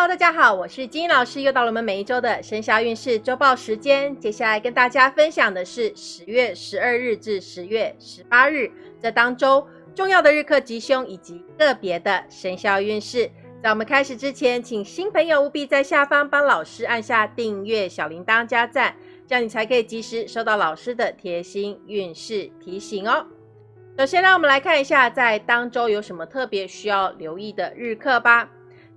Hello，大家好，我是金英老师，又到了我们每一周的生肖运势周报时间。接下来跟大家分享的是十月十二日至十月十八日这当周重要的日课吉凶以及个别的生肖运势。在我们开始之前，请新朋友务必在下方帮老师按下订阅、小铃铛加赞，这样你才可以及时收到老师的贴心运势提醒哦。首先，让我们来看一下在当周有什么特别需要留意的日课吧。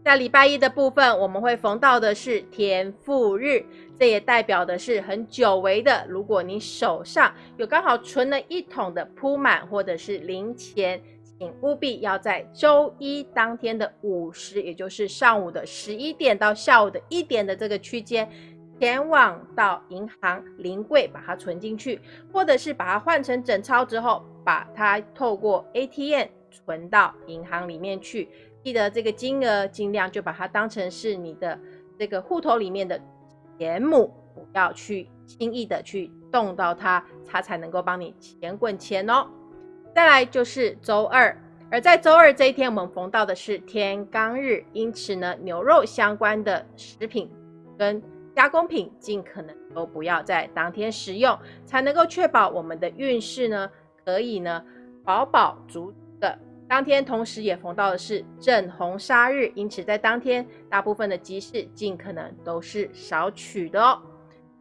在礼拜一的部分，我们会逢到的是天赋日，这也代表的是很久违的。如果你手上有刚好存了一桶的铺满或者是零钱，请务必要在周一当天的午时，也就是上午的十一点到下午的一点的这个区间，前往到银行临柜把它存进去，或者是把它换成整钞之后，把它透过 ATM 存到银行里面去。记得这个金额尽量就把它当成是你的这个户头里面的钱母，不要去轻易的去动到它，它才能够帮你钱滚钱哦。再来就是周二，而在周二这一天，我们逢到的是天罡日，因此呢，牛肉相关的食品跟加工品尽可能都不要在当天食用，才能够确保我们的运势呢可以呢饱饱足。当天同时也逢到的是正红杀日，因此在当天大部分的集市尽可能都是少取的哦。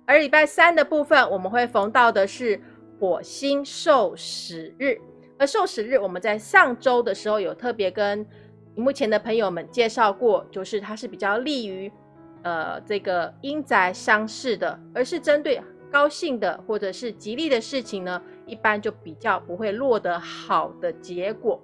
而礼拜三的部分，我们会逢到的是火星受死日，而受死日我们在上周的时候有特别跟屏幕前的朋友们介绍过，就是它是比较利于呃这个阴宅伤事的，而是针对高兴的或者是吉利的事情呢，一般就比较不会落得好的结果。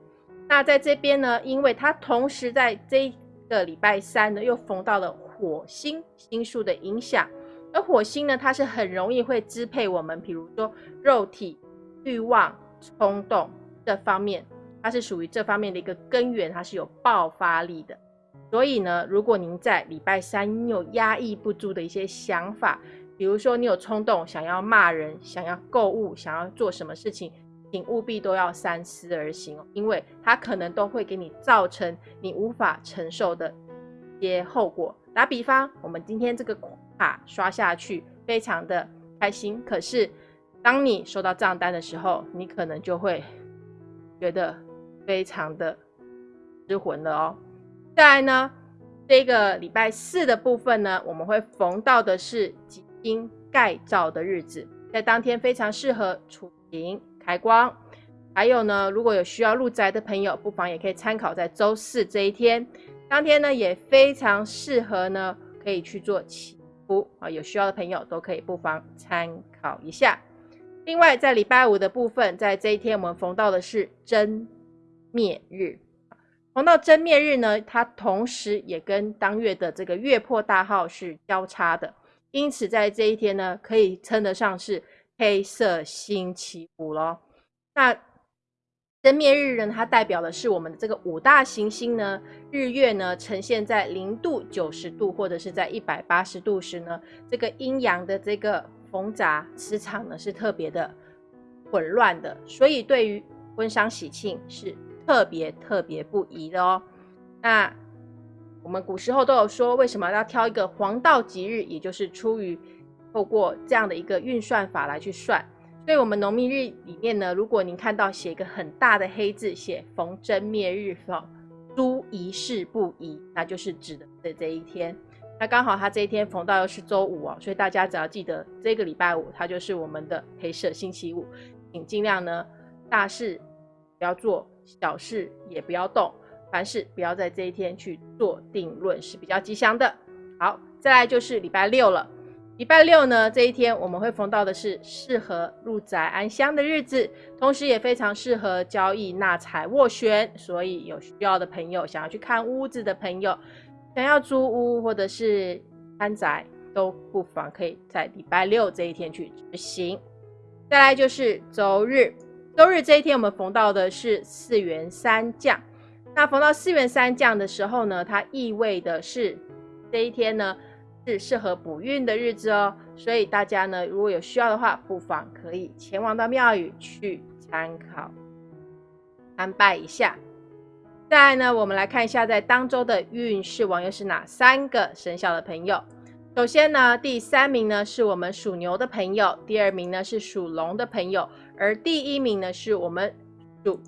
那在这边呢，因为它同时在这个礼拜三呢，又逢到了火星星数的影响，而火星呢，它是很容易会支配我们，比如说肉体欲望、冲动这方面，它是属于这方面的一个根源，它是有爆发力的。所以呢，如果您在礼拜三有压抑不住的一些想法，比如说你有冲动想要骂人、想要购物、想要做什么事情。请务必都要三思而行哦，因为它可能都会给你造成你无法承受的一些后果。打比方，我们今天这个卡刷下去非常的开心，可是当你收到账单的时候，你可能就会觉得非常的失魂了哦。再来呢，这个礼拜四的部分呢，我们会逢到的是基因盖造的日子，在当天非常适合出行。开光，还有呢，如果有需要入宅的朋友，不妨也可以参考在周四这一天，当天呢也非常适合呢，可以去做祈福啊，有需要的朋友都可以不妨参考一下。另外，在礼拜五的部分，在这一天我们逢到的是真灭日，逢到真灭日呢，它同时也跟当月的这个月破大号是交叉的，因此在这一天呢，可以称得上是。黑色星期五咯。那真灭日呢？它代表的是我们这个五大行星呢，日月呢呈现在零度、九十度或者是在一百八十度时呢，这个阴阳的这个缝杂磁场呢是特别的混乱的，所以对于婚丧喜庆是特别特别不宜的哦。那我们古时候都有说，为什么要挑一个黄道吉日，也就是出于。透过这样的一个运算法来去算，所以我们农历日里面呢，如果您看到写一个很大的黑字，写逢真灭日，诸仪事不宜，那就是指的这这一天。那刚好它这一天逢到又是周五哦，所以大家只要记得这个礼拜五，它就是我们的黑色星期五，请尽量呢大事不要做，小事也不要动，凡事不要在这一天去做定论是比较吉祥的。好，再来就是礼拜六了。礼拜六呢，这一天我们会逢到的是适合入宅安香的日子，同时也非常适合交易纳财斡旋。所以有需要的朋友，想要去看屋子的朋友，想要租屋或者是安宅，都不妨可以在礼拜六这一天去执行。再来就是周日，周日这一天我们逢到的是四元三降。那逢到四元三降的时候呢，它意味的是这一天呢。是适合补运的日子哦，所以大家呢，如果有需要的话，不妨可以前往到庙宇去参考参拜一下。再来呢，我们来看一下在当周的运势王又是哪三个生肖的朋友。首先呢，第三名呢是我们属牛的朋友，第二名呢是属龙的朋友，而第一名呢是我们属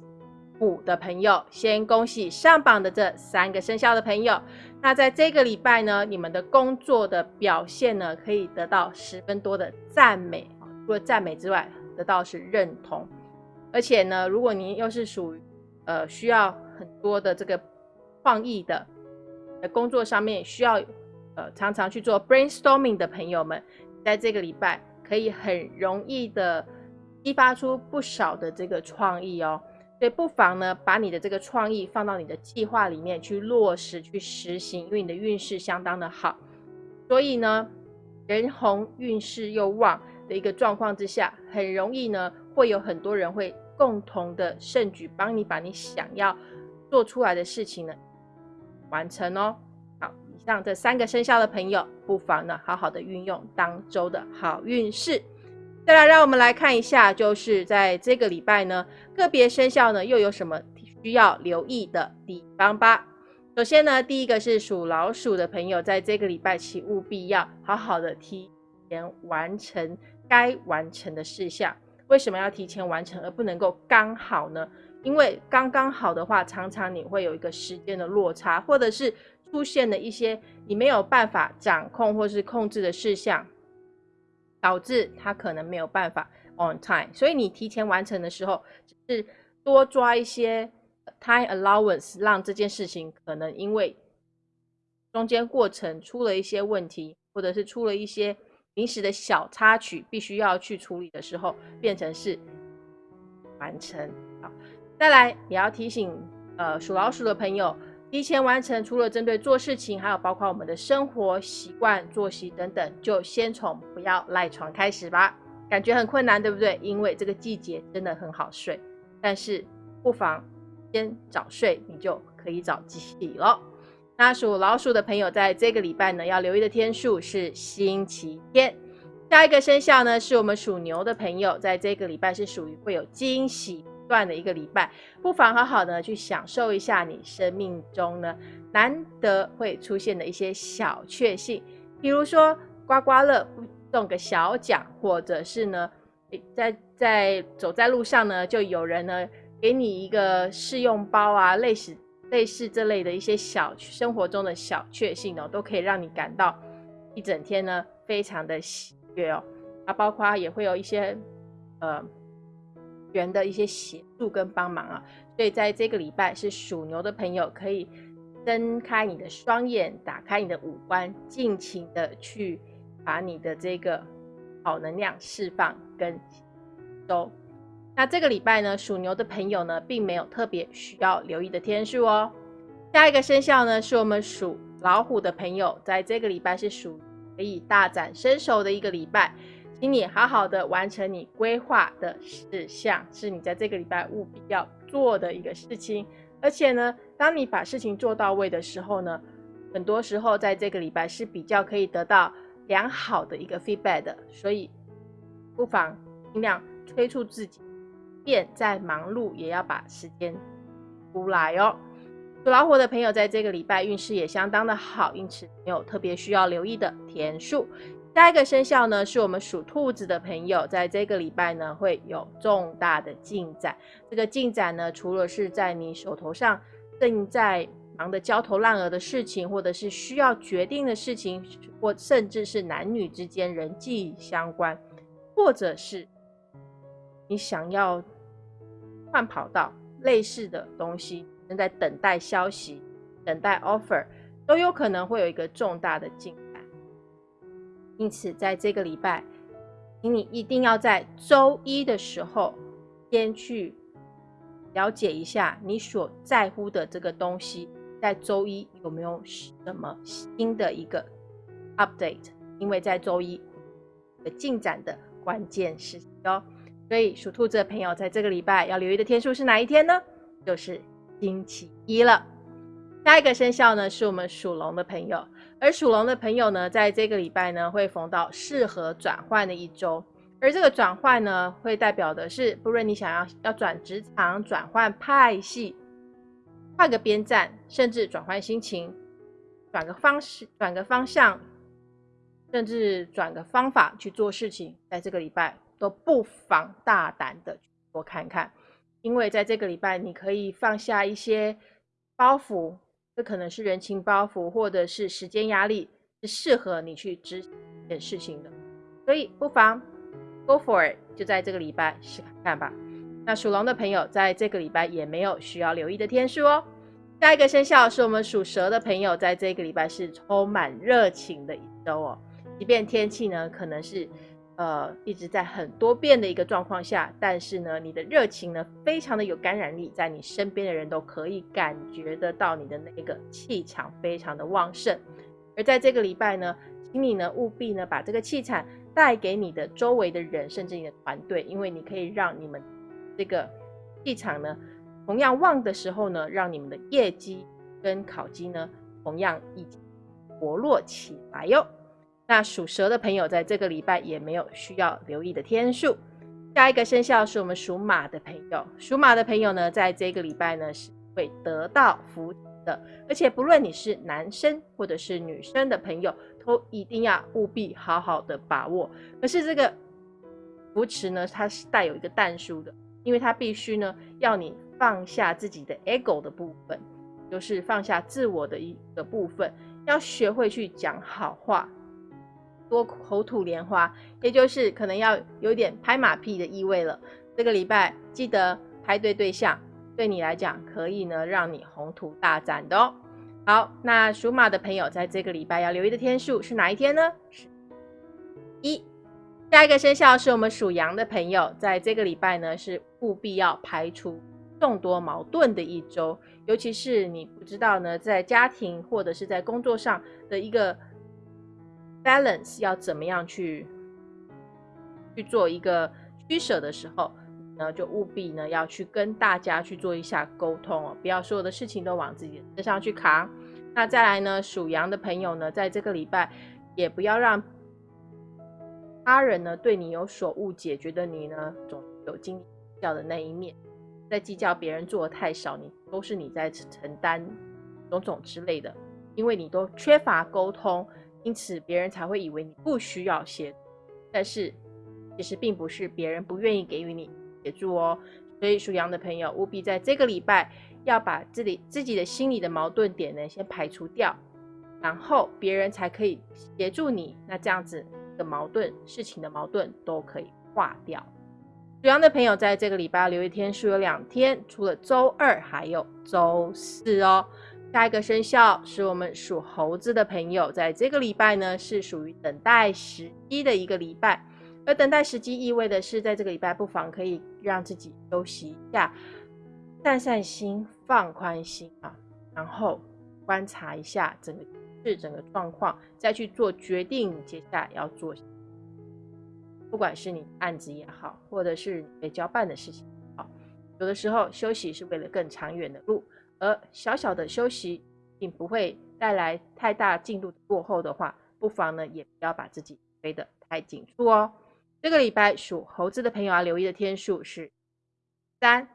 五的朋友。先恭喜上榜的这三个生肖的朋友。那在这个礼拜呢，你们的工作的表现呢，可以得到十分多的赞美。除了赞美之外，得到是认同。而且呢，如果您又是属于呃需要很多的这个创意的工作上面，需要呃常常去做 brainstorming 的朋友们，在这个礼拜可以很容易的激发出不少的这个创意哦。所以不妨呢，把你的这个创意放到你的计划里面去落实、去实行，因为你的运势相当的好。所以呢，人红运势又旺的一个状况之下，很容易呢，会有很多人会共同的盛举，帮你把你想要做出来的事情呢完成哦。好，以上这三个生肖的朋友，不妨呢，好好的运用当周的好运势。再来，让我们来看一下，就是在这个礼拜呢，个别生肖呢又有什么需要留意的地方吧。首先呢，第一个是属老鼠的朋友，在这个礼拜请务必要好好的提前完成该完成的事项。为什么要提前完成，而不能够刚好呢？因为刚刚好的话，常常你会有一个时间的落差，或者是出现了一些你没有办法掌控或是控制的事项。导致他可能没有办法 on time，所以你提前完成的时候，只是多抓一些 time allowance，让这件事情可能因为中间过程出了一些问题，或者是出了一些临时的小插曲，必须要去处理的时候，变成是完成。好，再来也要提醒呃属老鼠的朋友。提前完成，除了针对做事情，还有包括我们的生活习惯、作息等等，就先从不要赖床开始吧。感觉很困难，对不对？因为这个季节真的很好睡，但是不妨先早睡，你就可以早起了。那属老鼠的朋友，在这个礼拜呢，要留意的天数是星期天。下一个生肖呢，是我们属牛的朋友，在这个礼拜是属于会有惊喜。段的一个礼拜，不妨好好的去享受一下你生命中呢难得会出现的一些小确幸，比如说刮刮乐中个小奖，或者是呢在在走在路上呢就有人呢给你一个试用包啊，类似类似这类的一些小生活中的小确幸哦，都可以让你感到一整天呢非常的喜悦哦。啊，包括也会有一些呃。人的一些协助跟帮忙啊，所以在这个礼拜是属牛的朋友可以睁开你的双眼，打开你的五官，尽情的去把你的这个好能量释放跟收。那这个礼拜呢，属牛的朋友呢，并没有特别需要留意的天数哦。下一个生肖呢，是我们属老虎的朋友，在这个礼拜是属可以大展身手的一个礼拜。请你好好的完成你规划的事项，是你在这个礼拜务必要做的一个事情。而且呢，当你把事情做到位的时候呢，很多时候在这个礼拜是比较可以得到良好的一个 feedback 的。所以，不妨尽量催促自己，便再忙碌也要把时间出来哦。属老虎的朋友在这个礼拜运势也相当的好，因此没有特别需要留意的天数。下一个生肖呢，是我们属兔子的朋友，在这个礼拜呢会有重大的进展。这个进展呢，除了是在你手头上正在忙得焦头烂额的事情，或者是需要决定的事情，或甚至是男女之间人际相关，或者是你想要换跑道类似的东西，正在等待消息、等待 offer，都有可能会有一个重大的进。因此，在这个礼拜，请你一定要在周一的时候，先去了解一下你所在乎的这个东西，在周一有没有什么新的一个 update？因为在周一的进展的关键时期哦。所以，属兔子的朋友，在这个礼拜要留意的天数是哪一天呢？就是星期一了。下一个生肖呢，是我们属龙的朋友。而属龙的朋友呢，在这个礼拜呢，会逢到适合转换的一周。而这个转换呢，会代表的是，不论你想要要转职场、转换派系、换个边站，甚至转换心情，转个方式，转个方向，甚至转个方法去做事情，在这个礼拜都不妨大胆的多看看，因为在这个礼拜你可以放下一些包袱，这可能是人情包袱，或者是时间压力，是适合你去执行一件事情的，所以不妨 go for it，就在这个礼拜试看看吧。那属龙的朋友在这个礼拜也没有需要留意的天数哦。下一个生肖是我们属蛇的朋友，在这个礼拜是充满热情的一周哦。即便天气呢可能是呃一直在很多变的一个状况下，但是呢你的热情呢非常的有感染力，在你身边的人都可以感觉得到你的那个气场非常的旺盛。而在这个礼拜呢，请你呢务必呢把这个气场带给你的周围的人，甚至你的团队，因为你可以让你们这个气场呢。同样旺的时候呢，让你们的业绩跟考绩呢，同样一起活络起来哟。那属蛇的朋友在这个礼拜也没有需要留意的天数。下一个生肖是我们属马的朋友，属马的朋友呢，在这个礼拜呢是会得到福的，而且不论你是男生或者是女生的朋友，都一定要务必好好的把握。可是这个扶持呢，它是带有一个淡数的，因为它必须呢要你。放下自己的 ego 的部分，就是放下自我的一个部分，要学会去讲好话，多口吐莲花，也就是可能要有点拍马屁的意味了。这个礼拜记得拍对对象，对你来讲可以呢让你宏图大展的哦。好，那属马的朋友在这个礼拜要留意的天数是哪一天呢？是一。下一个生肖是我们属羊的朋友，在这个礼拜呢是务必要排除。众多矛盾的一周，尤其是你不知道呢，在家庭或者是在工作上的一个 balance 要怎么样去去做一个取舍的时候，呢就务必呢要去跟大家去做一下沟通哦，不要所有的事情都往自己身上去扛。那再来呢，属羊的朋友呢，在这个礼拜也不要让他人呢对你有所误解，觉得你呢总有经历较的那一面。在计较别人做的太少，你都是你在承担种种之类的，因为你都缺乏沟通，因此别人才会以为你不需要协助。但是其实并不是别人不愿意给予你协助哦。所以属羊的朋友务必在这个礼拜要把自己自己的心里的矛盾点呢先排除掉，然后别人才可以协助你。那这样子的矛盾事情的矛盾都可以化掉。属羊的朋友，在这个礼拜留一天数有两天，除了周二还有周四哦。下一个生肖是我们属猴子的朋友，在这个礼拜呢是属于等待时机的一个礼拜，而等待时机意味的是，在这个礼拜不妨可以让自己休息一下，散散心，放宽心啊，然后观察一下整个是整个状况，再去做决定，接下来要做。不管是你案子也好，或者是被交办的事情好，有的时候休息是为了更长远的路，而小小的休息并不会带来太大进度过后的话，不妨呢也不要把自己背得太紧束哦。这个礼拜属猴子的朋友要留意的天数是三。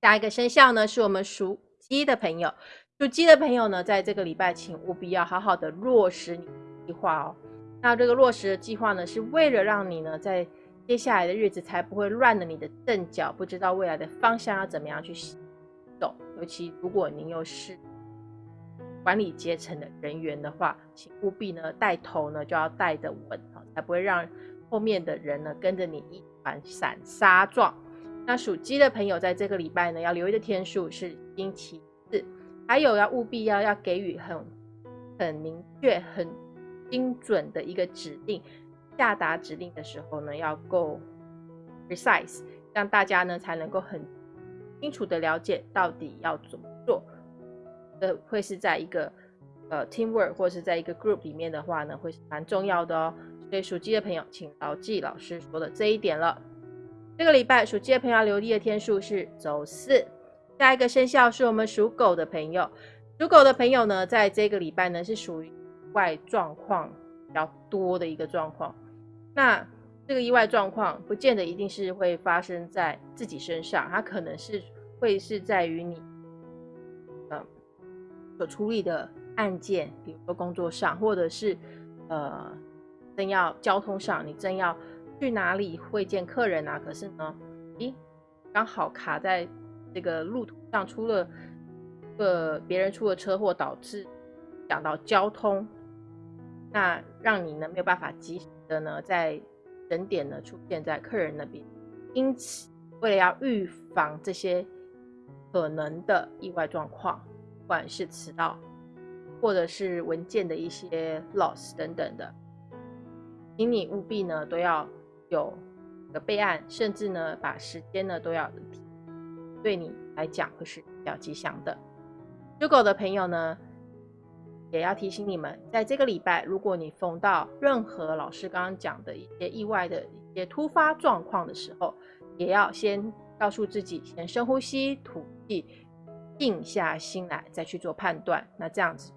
下一个生肖呢是我们属鸡的朋友，属鸡的朋友呢在这个礼拜请务必要好好的落实你计划哦。那这个落实的计划呢，是为了让你呢，在接下来的日子才不会乱了你的阵脚，不知道未来的方向要怎么样去走。尤其如果您又是管理阶层的人员的话，请务必呢带头呢就要带得稳啊，才不会让后面的人呢跟着你一团散沙状。那属鸡的朋友在这个礼拜呢，要留意的天数是星期四，还有要务必要要给予很很明确很。精准的一个指令，下达指令的时候呢，要够 precise，让大家呢才能够很清楚的了解到底要怎么做。呃，会是在一个呃 teamwork 或是在一个 group 里面的话呢，会是蛮重要的哦。所以属鸡的朋友，请牢记老师说的这一点了。这个礼拜属鸡的朋友留意的天数是周四。下一个生肖是我们属狗的朋友，属狗的朋友呢，在这个礼拜呢是属于。外状况比较多的一个状况，那这个意外状况不见得一定是会发生在自己身上，它可能是会是在于你呃所处理的案件，比如说工作上，或者是呃正要交通上，你正要去哪里会见客人啊？可是呢，咦，刚好卡在这个路途上，出了呃别人出了车祸，导致讲到交通，那让你呢没有办法及时的呢在整点呢出现在客人那边，因此为了要预防这些可能的意外状况。不管是迟到，或者是文件的一些 loss 等等的，请你务必呢都要有个备案，甚至呢把时间呢都要对你来讲会是比较吉祥的。属狗的朋友呢，也要提醒你们，在这个礼拜，如果你逢到任何老师刚刚讲的一些意外的一些突发状况的时候，也要先告诉自己，先深呼吸，吐气。静下心来再去做判断，那这样子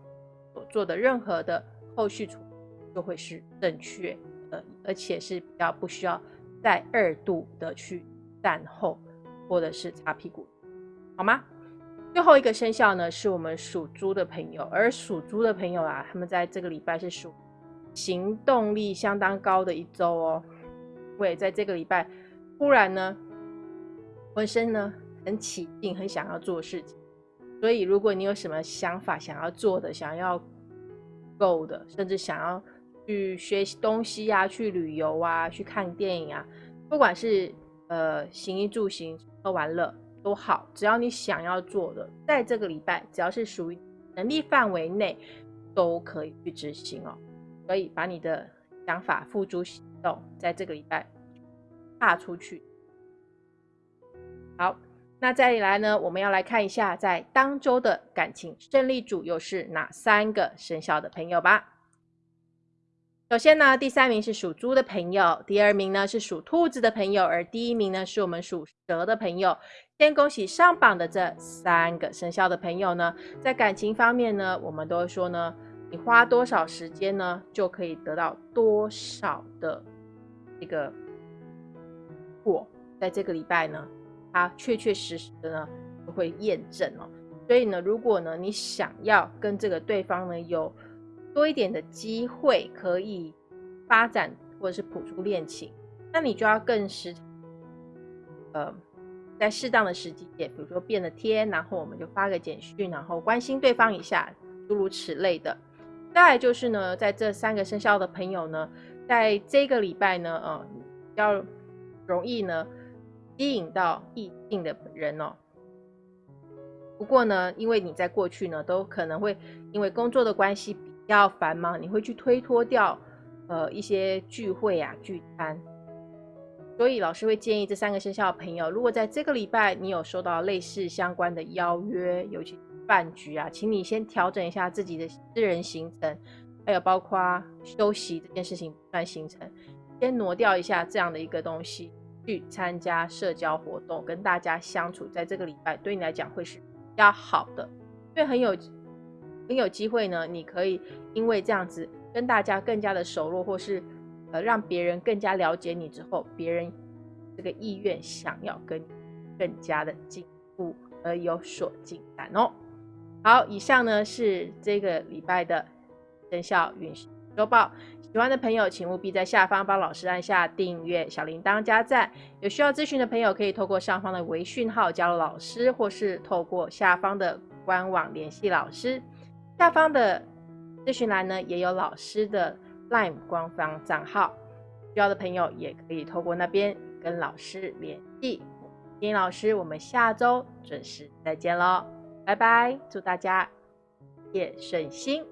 所做的任何的后续处理就会是正确，的，而且是比较不需要再二度的去善后或者是擦屁股，好吗？最后一个生肖呢，是我们属猪的朋友，而属猪的朋友啊，他们在这个礼拜是属行动力相当高的一周哦，会在这个礼拜忽然呢，浑身呢很起劲，很想要做事情。所以，如果你有什么想法想要做的、想要 go 的，甚至想要去学习东西啊、去旅游啊、去看电影啊，不管是呃行衣住行、吃喝玩乐都好，只要你想要做的，在这个礼拜，只要是属于能力范围内，都可以去执行哦。所以，把你的想法付诸行动，在这个礼拜踏出去。好。那再来呢？我们要来看一下，在当周的感情胜利组又是哪三个生肖的朋友吧。首先呢，第三名是属猪的朋友，第二名呢是属兔子的朋友，而第一名呢是我们属蛇的朋友。先恭喜上榜的这三个生肖的朋友呢，在感情方面呢，我们都会说呢，你花多少时间呢，就可以得到多少的这个果。在这个礼拜呢。它确确实实的呢，就会验证哦。所以呢，如果呢你想要跟这个对方呢有多一点的机会可以发展或者是谱出恋情，那你就要更时，呃，在适当的时机点，比如说变了天，然后我们就发个简讯，然后关心对方一下，诸如此类的。再来就是呢，在这三个生肖的朋友呢，在这个礼拜呢，呃，比较容易呢。吸引到异性的人哦。不过呢，因为你在过去呢，都可能会因为工作的关系比较繁忙，你会去推脱掉呃一些聚会啊、聚餐。所以老师会建议这三个生肖的朋友，如果在这个礼拜你有收到类似相关的邀约，尤其饭局啊，请你先调整一下自己的私人行程，还有包括休息这件事情算行程，先挪掉一下这样的一个东西。去参加社交活动，跟大家相处，在这个礼拜对你来讲会是比较好的，因为很有很有机会呢。你可以因为这样子跟大家更加的熟络，或是呃让别人更加了解你之后，别人这个意愿想要跟你更加的进步而有所进展哦。好，以上呢是这个礼拜的生肖运势周报。喜欢的朋友，请务必在下方帮老师按下订阅、小铃铛、加赞。有需要咨询的朋友，可以透过上方的微讯号加入老师，或是透过下方的官网联系老师。下方的咨询栏呢，也有老师的 LINE 官方账号，需要的朋友也可以透过那边跟老师联系。金老师，我们下周准时再见喽，拜拜！祝大家夜顺心。